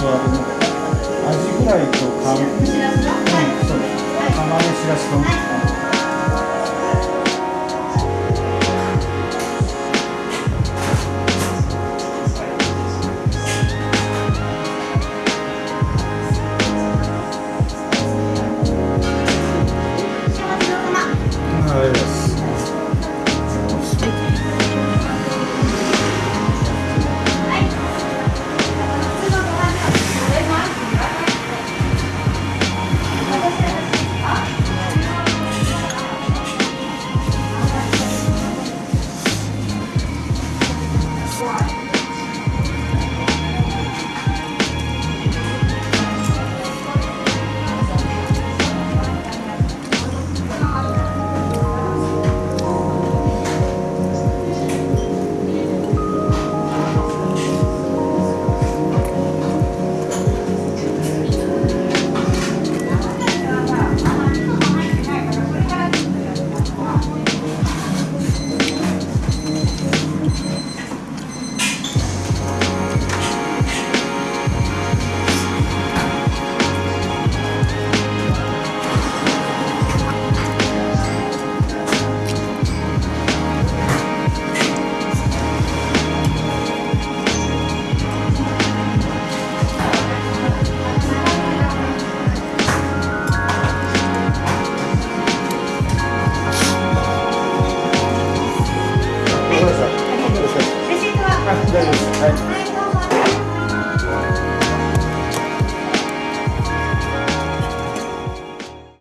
とあのアジフライとカブ、釜揚げしらす丼。这里，哎。